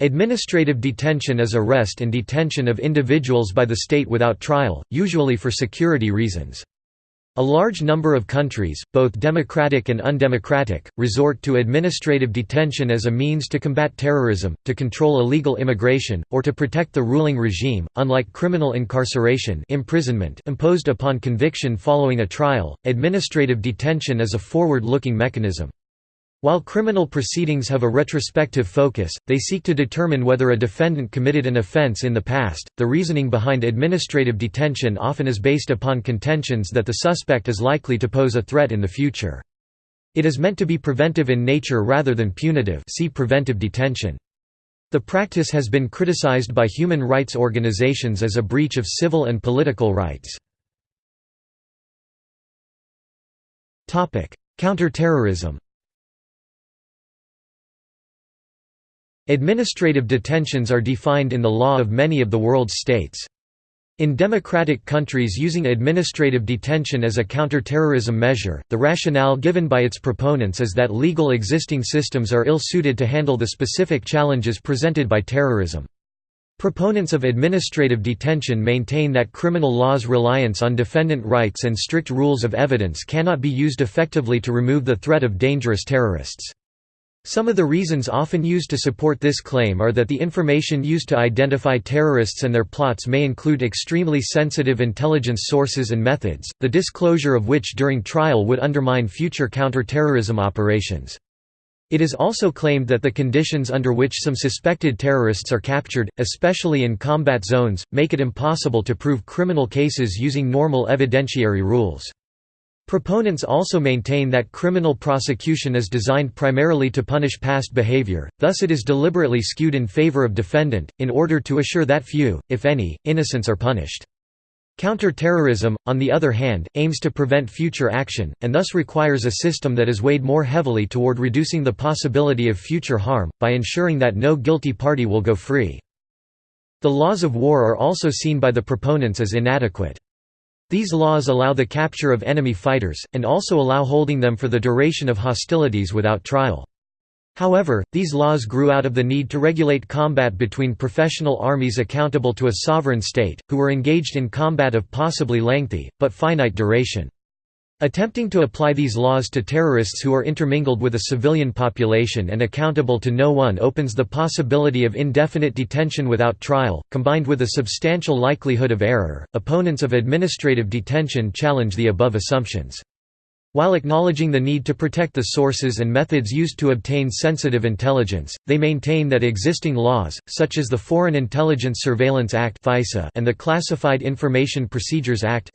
Administrative detention is arrest and detention of individuals by the state without trial, usually for security reasons. A large number of countries, both democratic and undemocratic, resort to administrative detention as a means to combat terrorism, to control illegal immigration, or to protect the ruling regime. Unlike criminal incarceration imprisonment imposed upon conviction following a trial, administrative detention is a forward-looking mechanism. While criminal proceedings have a retrospective focus, they seek to determine whether a defendant committed an offense in the past. The reasoning behind administrative detention often is based upon contentions that the suspect is likely to pose a threat in the future. It is meant to be preventive in nature rather than punitive see preventive detention. The practice has been criticized by human rights organizations as a breach of civil and political rights. Counterterrorism Administrative detentions are defined in the law of many of the world's states. In democratic countries using administrative detention as a counterterrorism measure, the rationale given by its proponents is that legal existing systems are ill-suited to handle the specific challenges presented by terrorism. Proponents of administrative detention maintain that criminal law's reliance on defendant rights and strict rules of evidence cannot be used effectively to remove the threat of dangerous terrorists. Some of the reasons often used to support this claim are that the information used to identify terrorists and their plots may include extremely sensitive intelligence sources and methods, the disclosure of which during trial would undermine future counter-terrorism operations. It is also claimed that the conditions under which some suspected terrorists are captured, especially in combat zones, make it impossible to prove criminal cases using normal evidentiary rules. Proponents also maintain that criminal prosecution is designed primarily to punish past behavior, thus it is deliberately skewed in favor of defendant, in order to assure that few, if any, innocents are punished. Counter-terrorism, on the other hand, aims to prevent future action, and thus requires a system that is weighed more heavily toward reducing the possibility of future harm, by ensuring that no guilty party will go free. The laws of war are also seen by the proponents as inadequate. These laws allow the capture of enemy fighters, and also allow holding them for the duration of hostilities without trial. However, these laws grew out of the need to regulate combat between professional armies accountable to a sovereign state, who were engaged in combat of possibly lengthy, but finite duration. Attempting to apply these laws to terrorists who are intermingled with a civilian population and accountable to no one opens the possibility of indefinite detention without trial, combined with a substantial likelihood of error. Opponents of administrative detention challenge the above assumptions. While acknowledging the need to protect the sources and methods used to obtain sensitive intelligence, they maintain that existing laws, such as the Foreign Intelligence Surveillance Act and the Classified Information Procedures Act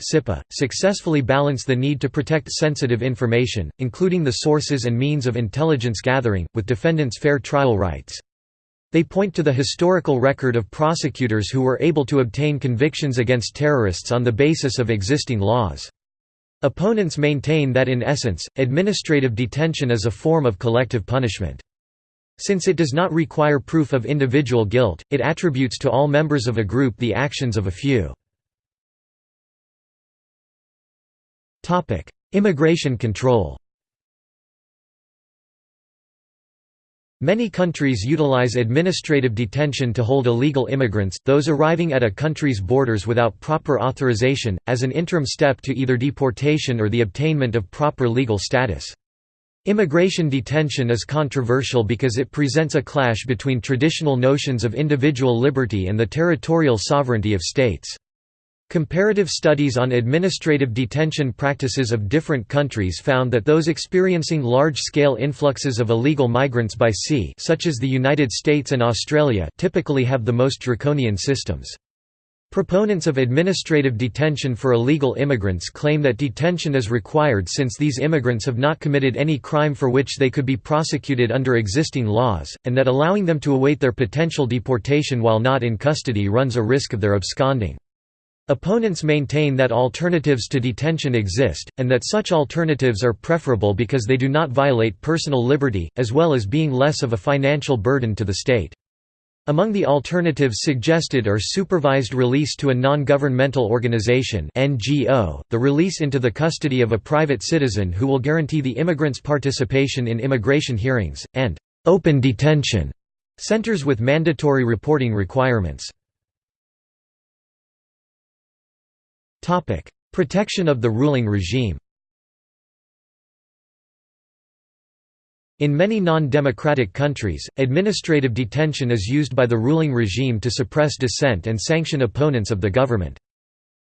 successfully balance the need to protect sensitive information, including the sources and means of intelligence gathering, with defendants' fair trial rights. They point to the historical record of prosecutors who were able to obtain convictions against terrorists on the basis of existing laws. Opponents maintain that in essence, administrative detention is a form of collective punishment. Since it does not require proof of individual guilt, it attributes to all members of a group the actions of a few. Immigration control Many countries utilize administrative detention to hold illegal immigrants, those arriving at a country's borders without proper authorization, as an interim step to either deportation or the obtainment of proper legal status. Immigration detention is controversial because it presents a clash between traditional notions of individual liberty and the territorial sovereignty of states. Comparative studies on administrative detention practices of different countries found that those experiencing large-scale influxes of illegal migrants by sea such as the United States and Australia typically have the most draconian systems. Proponents of administrative detention for illegal immigrants claim that detention is required since these immigrants have not committed any crime for which they could be prosecuted under existing laws, and that allowing them to await their potential deportation while not in custody runs a risk of their absconding. Opponents maintain that alternatives to detention exist, and that such alternatives are preferable because they do not violate personal liberty, as well as being less of a financial burden to the state. Among the alternatives suggested are supervised release to a non-governmental organization (NGO), the release into the custody of a private citizen who will guarantee the immigrant's participation in immigration hearings, and open detention, Centers with mandatory reporting requirements Protection of the ruling regime In many non-democratic countries, administrative detention is used by the ruling regime to suppress dissent and sanction opponents of the government.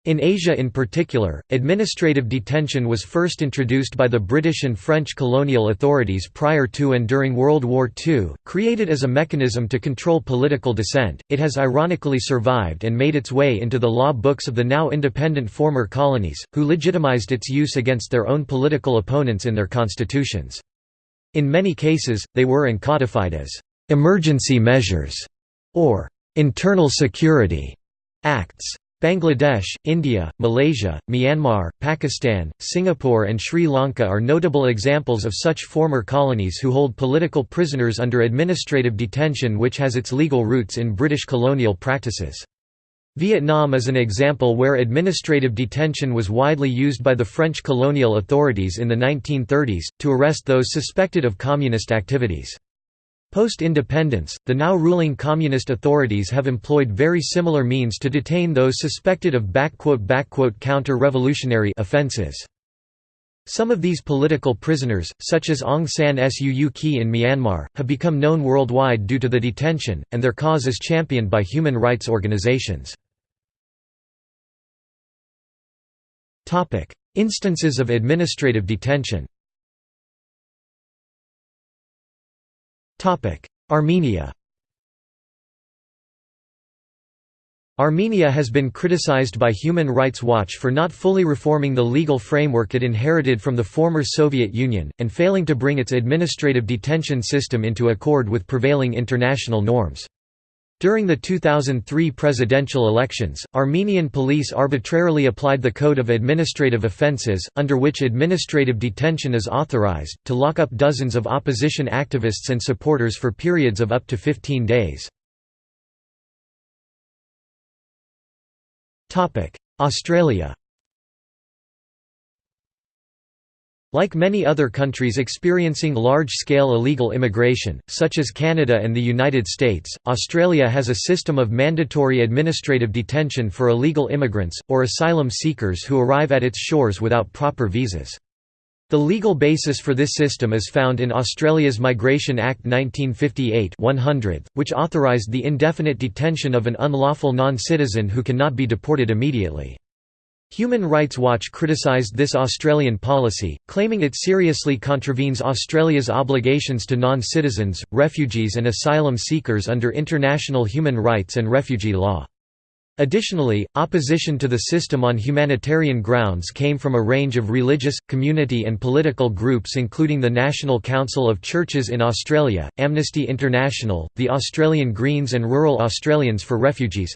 In Asia in particular, administrative detention was first introduced by the British and French colonial authorities prior to and during World War II. Created as a mechanism to control political dissent, it has ironically survived and made its way into the law books of the now independent former colonies, who legitimized its use against their own political opponents in their constitutions. In many cases, they were and codified as «emergency measures» or «internal security» acts. Bangladesh, India, Malaysia, Myanmar, Pakistan, Singapore and Sri Lanka are notable examples of such former colonies who hold political prisoners under administrative detention which has its legal roots in British colonial practices. Vietnam is an example where administrative detention was widely used by the French colonial authorities in the 1930s, to arrest those suspected of communist activities. Post-independence, the now ruling communist authorities have employed very similar means to detain those suspected of counter-revolutionary offenses. Some of these political prisoners, such as Aung San Suu Kyi in Myanmar, have become known worldwide due to the detention, and their cause is championed by human rights organizations. Instances of administrative detention Armenia Armenia has been criticized by Human Rights Watch for not fully reforming the legal framework it inherited from the former Soviet Union, and failing to bring its administrative detention system into accord with prevailing international norms. During the 2003 presidential elections, Armenian police arbitrarily applied the Code of Administrative Offences, under which administrative detention is authorized, to lock up dozens of opposition activists and supporters for periods of up to 15 days. Australia Like many other countries experiencing large-scale illegal immigration, such as Canada and the United States, Australia has a system of mandatory administrative detention for illegal immigrants, or asylum seekers who arrive at its shores without proper visas. The legal basis for this system is found in Australia's Migration Act 1958 100, which authorised the indefinite detention of an unlawful non-citizen who cannot be deported immediately. Human Rights Watch criticised this Australian policy, claiming it seriously contravenes Australia's obligations to non-citizens, refugees and asylum seekers under international human rights and refugee law. Additionally, opposition to the system on humanitarian grounds came from a range of religious, community and political groups including the National Council of Churches in Australia, Amnesty International, the Australian Greens and Rural Australians for Refugees.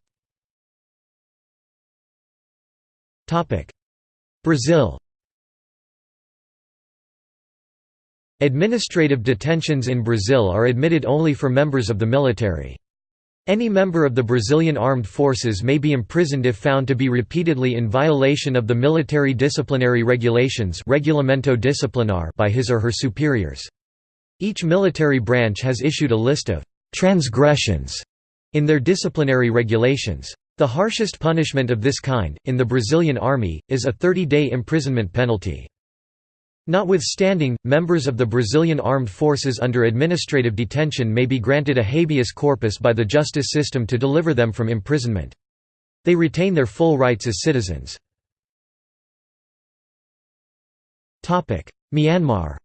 Brazil Administrative detentions in Brazil are admitted only for members of the military. Any member of the Brazilian armed forces may be imprisoned if found to be repeatedly in violation of the military disciplinary regulations Regulamento Disciplinar by his or her superiors. Each military branch has issued a list of «transgressions» in their disciplinary regulations. The harshest punishment of this kind, in the Brazilian army, is a 30-day imprisonment penalty. Notwithstanding, members of the Brazilian armed forces under administrative detention may be granted a habeas corpus by the justice system to deliver them from imprisonment. They retain their full rights as citizens. Myanmar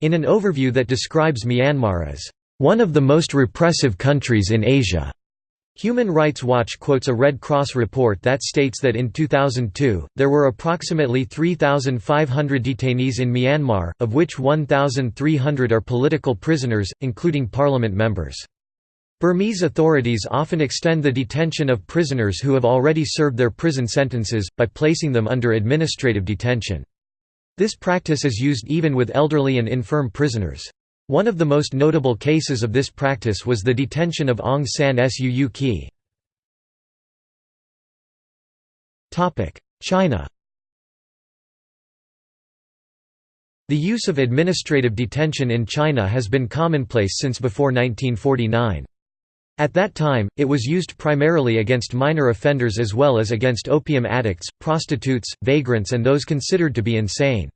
In an overview that describes Myanmar as one of the most repressive countries in Asia. Human Rights Watch quotes a Red Cross report that states that in 2002, there were approximately 3,500 detainees in Myanmar, of which 1,300 are political prisoners, including parliament members. Burmese authorities often extend the detention of prisoners who have already served their prison sentences, by placing them under administrative detention. This practice is used even with elderly and infirm prisoners. One of the most notable cases of this practice was the detention of Aung San Suu Kyi. China The use of administrative detention in China has been commonplace since before 1949. At that time, it was used primarily against minor offenders as well as against opium addicts, prostitutes, vagrants and those considered to be insane.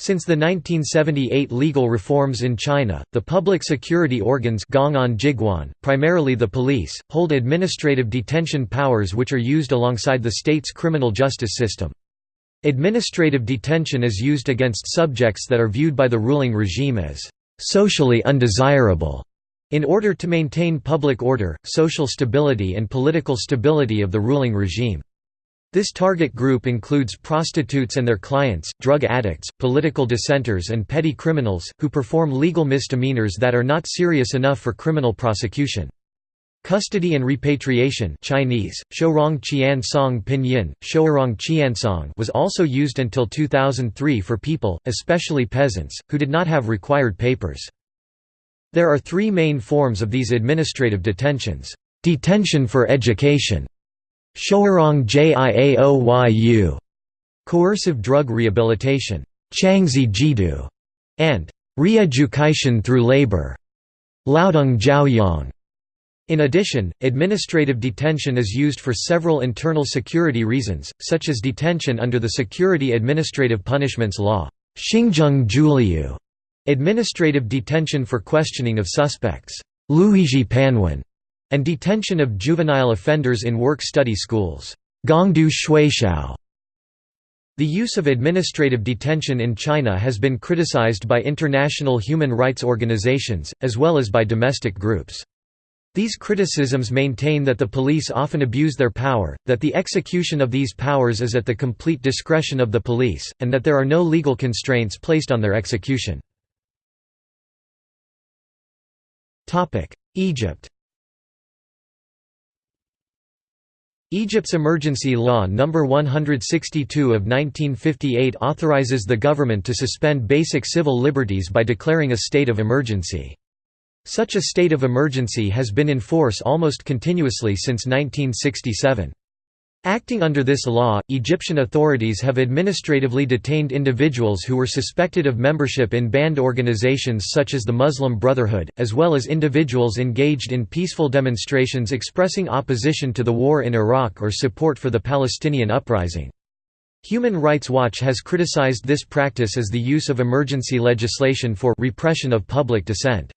Since the 1978 legal reforms in China, the public security organs primarily the police, hold administrative detention powers which are used alongside the state's criminal justice system. Administrative detention is used against subjects that are viewed by the ruling regime as socially undesirable in order to maintain public order, social stability and political stability of the ruling regime. This target group includes prostitutes and their clients, drug addicts, political dissenters and petty criminals, who perform legal misdemeanors that are not serious enough for criminal prosecution. Custody and repatriation Chinese, Shourong Qian Song Pinyin, Shourong was also used until 2003 for people, especially peasants, who did not have required papers. There are three main forms of these administrative detentions. Detention for education Shourong Jiaoyu coercive drug rehabilitation Qiangzhi Jiedu and re-education through labor Laodong Jiaoyang. In addition, administrative detention is used for several internal security reasons, such as detention under the Security Administrative Punishments Law Administrative detention for questioning of suspects Liuzhi Panwen, and detention of juvenile offenders in work-study schools Gongdu. The use of administrative detention in China has been criticized by international human rights organizations, as well as by domestic groups. These criticisms maintain that the police often abuse their power, that the execution of these powers is at the complete discretion of the police, and that there are no legal constraints placed on their execution. Egypt Egypt's Emergency Law No. 162 of 1958 authorizes the government to suspend basic civil liberties by declaring a state of emergency. Such a state of emergency has been in force almost continuously since 1967. Acting under this law, Egyptian authorities have administratively detained individuals who were suspected of membership in banned organizations such as the Muslim Brotherhood, as well as individuals engaged in peaceful demonstrations expressing opposition to the war in Iraq or support for the Palestinian uprising. Human Rights Watch has criticized this practice as the use of emergency legislation for repression of public dissent.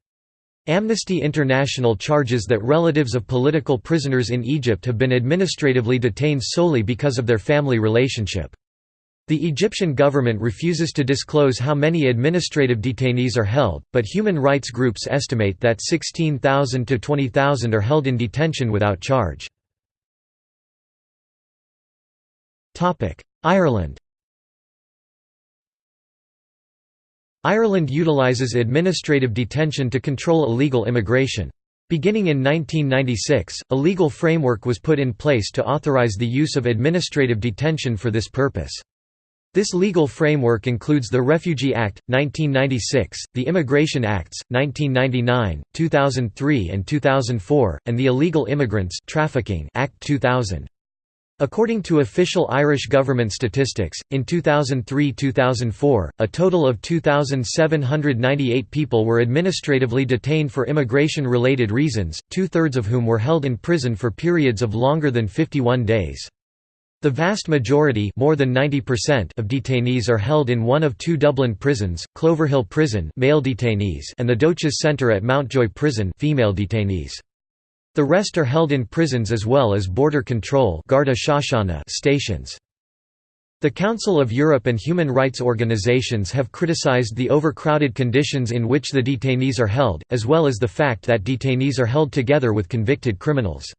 Amnesty International charges that relatives of political prisoners in Egypt have been administratively detained solely because of their family relationship. The Egyptian government refuses to disclose how many administrative detainees are held, but human rights groups estimate that 16,000 to 20,000 are held in detention without charge. Ireland Ireland utilises administrative detention to control illegal immigration. Beginning in 1996, a legal framework was put in place to authorise the use of administrative detention for this purpose. This legal framework includes the Refugee Act, 1996, the Immigration Acts, 1999, 2003 and 2004, and the Illegal Immigrants Trafficking Act 2000. According to official Irish government statistics, in 2003–2004, a total of 2,798 people were administratively detained for immigration-related reasons, two-thirds of whom were held in prison for periods of longer than 51 days. The vast majority more than 90% of detainees are held in one of two Dublin prisons, Cloverhill Prison male detainees and the Dóchas Centre at Mountjoy Prison female detainees. The rest are held in prisons as well as border control stations. The Council of Europe and human rights organizations have criticized the overcrowded conditions in which the detainees are held, as well as the fact that detainees are held together with convicted criminals.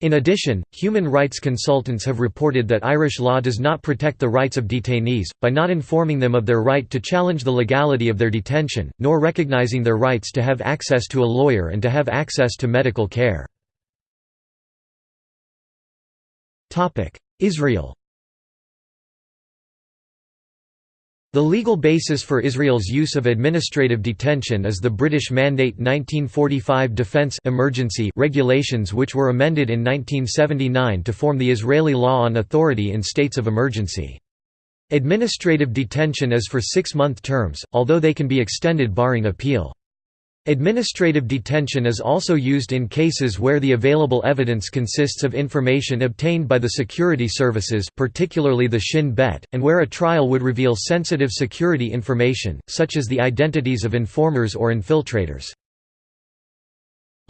In addition, human rights consultants have reported that Irish law does not protect the rights of detainees, by not informing them of their right to challenge the legality of their detention, nor recognizing their rights to have access to a lawyer and to have access to medical care. Israel The legal basis for Israel's use of administrative detention is the British Mandate 1945 Defense Emergency regulations which were amended in 1979 to form the Israeli law on authority in states of emergency. Administrative detention is for six-month terms, although they can be extended barring appeal. Administrative detention is also used in cases where the available evidence consists of information obtained by the security services particularly the Shin Bet, and where a trial would reveal sensitive security information, such as the identities of informers or infiltrators.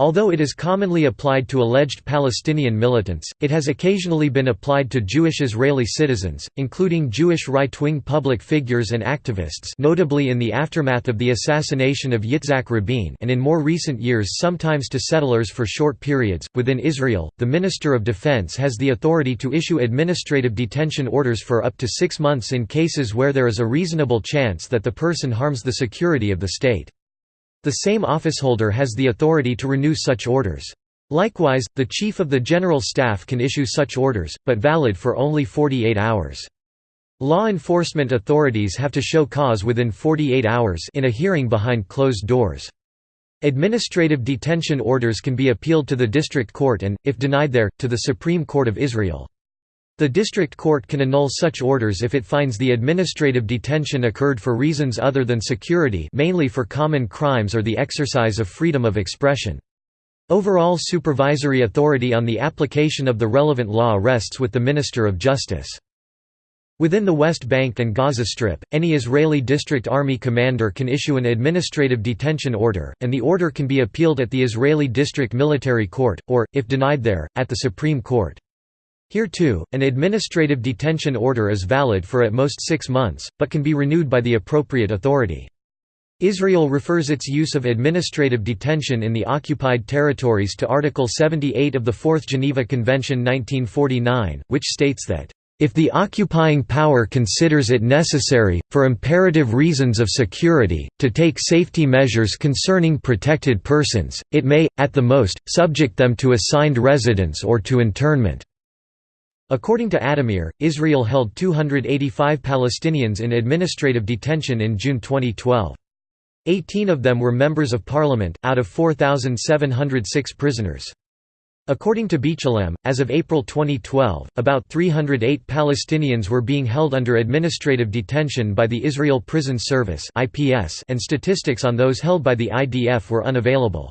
Although it is commonly applied to alleged Palestinian militants, it has occasionally been applied to Jewish Israeli citizens, including Jewish right-wing public figures and activists notably in the aftermath of the assassination of Yitzhak Rabin and in more recent years sometimes to settlers for short periods. Within Israel, the Minister of Defense has the authority to issue administrative detention orders for up to six months in cases where there is a reasonable chance that the person harms the security of the state. The same officeholder has the authority to renew such orders. Likewise, the Chief of the General Staff can issue such orders, but valid for only 48 hours. Law enforcement authorities have to show cause within 48 hours in a hearing behind closed doors. Administrative detention orders can be appealed to the district court and, if denied there, to the Supreme Court of Israel. The district court can annul such orders if it finds the administrative detention occurred for reasons other than security mainly for common crimes or the exercise of freedom of expression. Overall supervisory authority on the application of the relevant law rests with the Minister of Justice. Within the West Bank and Gaza Strip, any Israeli District Army commander can issue an administrative detention order, and the order can be appealed at the Israeli District Military Court, or, if denied there, at the Supreme Court. Here too, an administrative detention order is valid for at most six months, but can be renewed by the appropriate authority. Israel refers its use of administrative detention in the occupied territories to Article 78 of the Fourth Geneva Convention 1949, which states that, "...if the occupying power considers it necessary, for imperative reasons of security, to take safety measures concerning protected persons, it may, at the most, subject them to assigned residence or to internment." According to Addameer, Israel held 285 Palestinians in administrative detention in June 2012. Eighteen of them were members of parliament, out of 4,706 prisoners. According to B'Tselem, as of April 2012, about 308 Palestinians were being held under administrative detention by the Israel Prison Service and statistics on those held by the IDF were unavailable.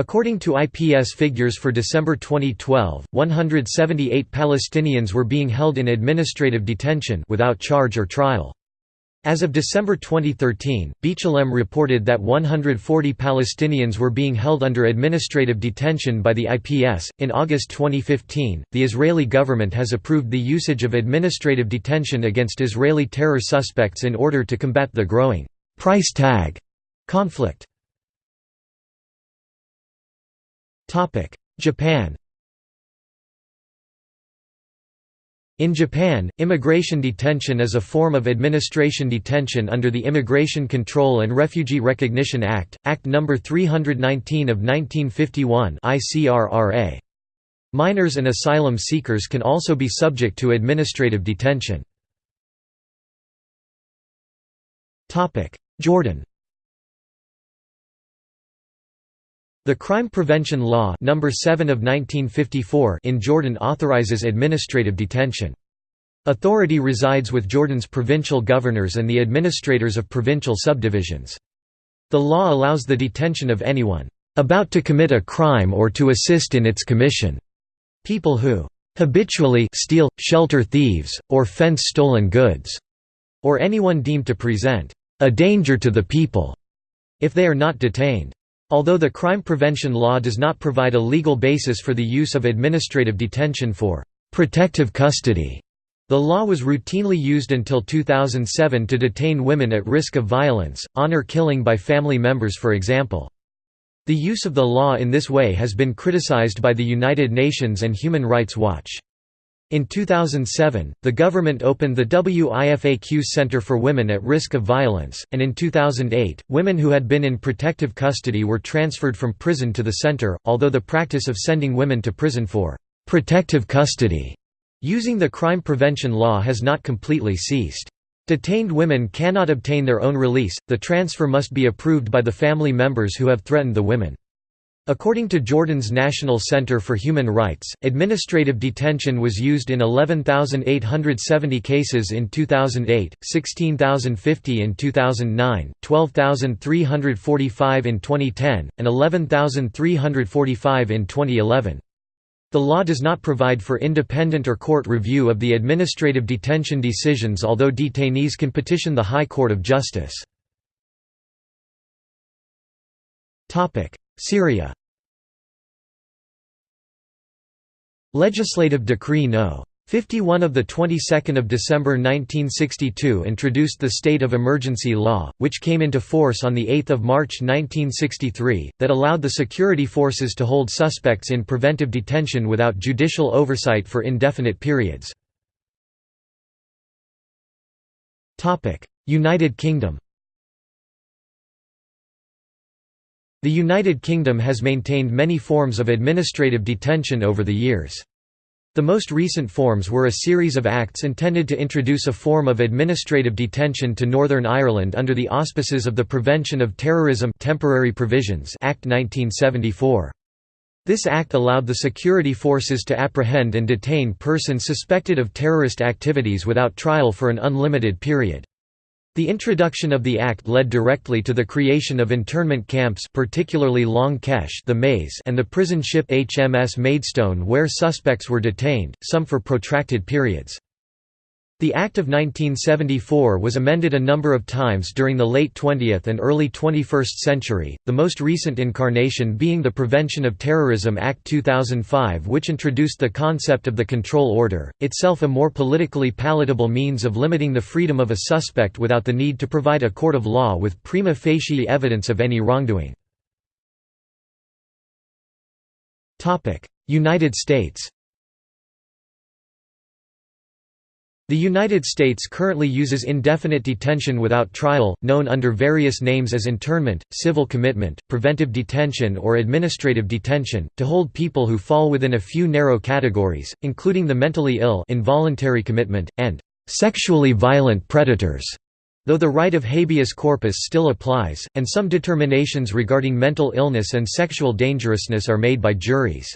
According to IPS figures for December 2012, 178 Palestinians were being held in administrative detention without charge or trial. As of December 2013, B'Tselem reported that 140 Palestinians were being held under administrative detention by the IPS. In August 2015, the Israeli government has approved the usage of administrative detention against Israeli terror suspects in order to combat the growing price tag conflict. Japan In Japan, immigration detention is a form of administration detention under the Immigration Control and Refugee Recognition Act, Act No. 319 of 1951 ICRRA. Minors and asylum seekers can also be subject to administrative detention. Jordan The Crime Prevention Law number 7 of 1954 in Jordan authorizes administrative detention. Authority resides with Jordan's provincial governors and the administrators of provincial subdivisions. The law allows the detention of anyone about to commit a crime or to assist in its commission. People who habitually steal, shelter thieves, or fence stolen goods, or anyone deemed to present a danger to the people, if they are not detained. Although the crime prevention law does not provide a legal basis for the use of administrative detention for protective custody, the law was routinely used until 2007 to detain women at risk of violence, honor killing by family members for example. The use of the law in this way has been criticized by the United Nations and Human Rights Watch. In 2007, the government opened the WIFAQ Center for Women at Risk of Violence, and in 2008, women who had been in protective custody were transferred from prison to the center, although the practice of sending women to prison for protective custody using the crime prevention law has not completely ceased. Detained women cannot obtain their own release, the transfer must be approved by the family members who have threatened the women. According to Jordan's National Center for Human Rights, administrative detention was used in 11,870 cases in 2008, 16,050 in 2009, 12,345 in 2010, and 11,345 in 2011. The law does not provide for independent or court review of the administrative detention decisions although detainees can petition the High Court of Justice. Syria Legislative Decree No. 51 of the 22nd of December 1962 introduced the state of emergency law, which came into force on the 8th of March 1963, that allowed the security forces to hold suspects in preventive detention without judicial oversight for indefinite periods. United Kingdom. The United Kingdom has maintained many forms of administrative detention over the years. The most recent forms were a series of acts intended to introduce a form of administrative detention to Northern Ireland under the auspices of the Prevention of Terrorism Temporary Provisions Act 1974. This act allowed the security forces to apprehend and detain persons suspected of terrorist activities without trial for an unlimited period. The introduction of the Act led directly to the creation of internment camps particularly Long Kesh the Maze and the prison ship HMS Maidstone where suspects were detained, some for protracted periods. The Act of 1974 was amended a number of times during the late 20th and early 21st century, the most recent incarnation being the Prevention of Terrorism Act 2005 which introduced the concept of the control order, itself a more politically palatable means of limiting the freedom of a suspect without the need to provide a court of law with prima facie evidence of any wrongdoing. United States The United States currently uses indefinite detention without trial, known under various names as internment, civil commitment, preventive detention or administrative detention, to hold people who fall within a few narrow categories, including the mentally ill involuntary commitment, and "...sexually violent predators", though the right of habeas corpus still applies, and some determinations regarding mental illness and sexual dangerousness are made by juries.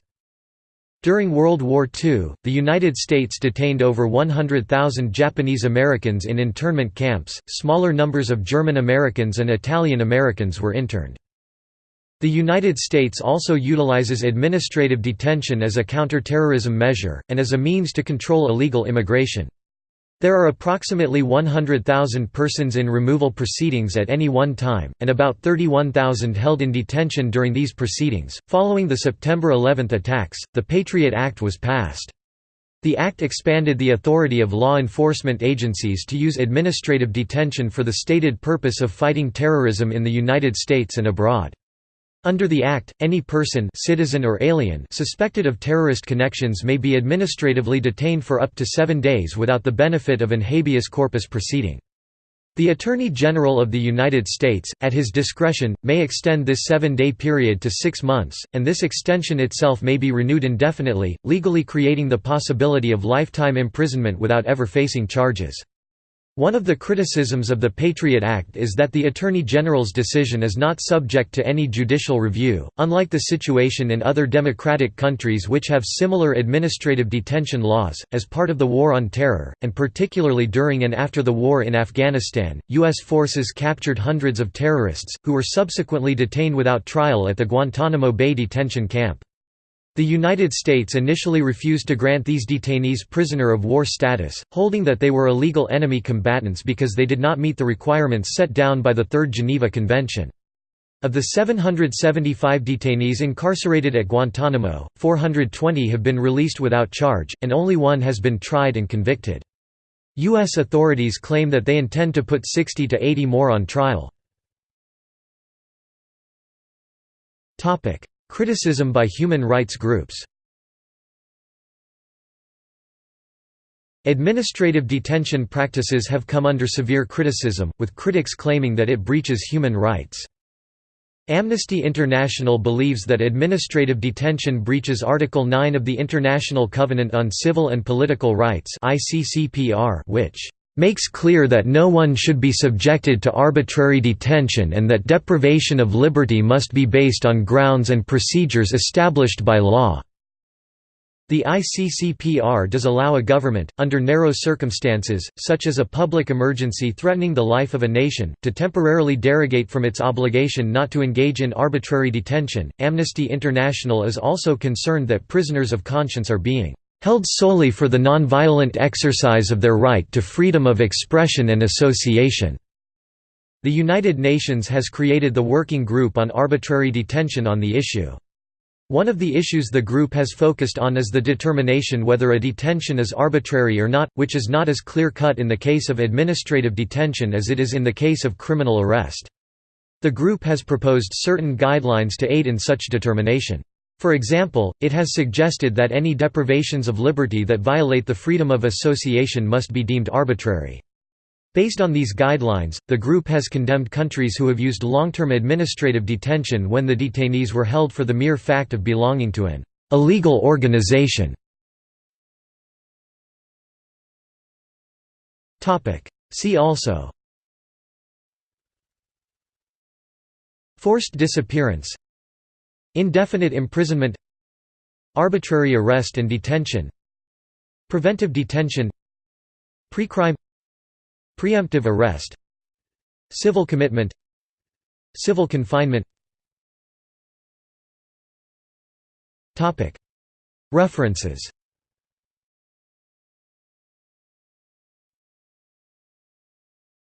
During World War II, the United States detained over 100,000 Japanese Americans in internment camps, smaller numbers of German Americans and Italian Americans were interned. The United States also utilizes administrative detention as a counterterrorism measure, and as a means to control illegal immigration. There are approximately 100,000 persons in removal proceedings at any one time, and about 31,000 held in detention during these proceedings. Following the September 11 attacks, the Patriot Act was passed. The act expanded the authority of law enforcement agencies to use administrative detention for the stated purpose of fighting terrorism in the United States and abroad. Under the Act, any person citizen or alien suspected of terrorist connections may be administratively detained for up to seven days without the benefit of an habeas corpus proceeding. The Attorney General of the United States, at his discretion, may extend this seven-day period to six months, and this extension itself may be renewed indefinitely, legally creating the possibility of lifetime imprisonment without ever facing charges. One of the criticisms of the Patriot Act is that the Attorney General's decision is not subject to any judicial review, unlike the situation in other democratic countries which have similar administrative detention laws. As part of the War on Terror, and particularly during and after the war in Afghanistan, U.S. forces captured hundreds of terrorists, who were subsequently detained without trial at the Guantanamo Bay detention camp. The United States initially refused to grant these detainees prisoner of war status, holding that they were illegal enemy combatants because they did not meet the requirements set down by the Third Geneva Convention. Of the 775 detainees incarcerated at Guantanamo, 420 have been released without charge, and only one has been tried and convicted. U.S. authorities claim that they intend to put 60 to 80 more on trial. Criticism by human rights groups Administrative detention practices have come under severe criticism, with critics claiming that it breaches human rights. Amnesty International believes that administrative detention breaches Article 9 of the International Covenant on Civil and Political Rights which makes clear that no one should be subjected to arbitrary detention and that deprivation of liberty must be based on grounds and procedures established by law." The ICCPR does allow a government, under narrow circumstances, such as a public emergency threatening the life of a nation, to temporarily derogate from its obligation not to engage in arbitrary detention. Amnesty International is also concerned that prisoners of conscience are being held solely for the nonviolent exercise of their right to freedom of expression and association. The United Nations has created the Working Group on Arbitrary Detention on the issue. One of the issues the group has focused on is the determination whether a detention is arbitrary or not, which is not as clear-cut in the case of administrative detention as it is in the case of criminal arrest. The group has proposed certain guidelines to aid in such determination. For example, it has suggested that any deprivations of liberty that violate the freedom of association must be deemed arbitrary. Based on these guidelines, the group has condemned countries who have used long-term administrative detention when the detainees were held for the mere fact of belonging to an illegal organization. See also Forced disappearance Indefinite imprisonment Arbitrary arrest and detention Preventive detention Pre-crime Preemptive arrest Civil commitment Civil confinement. References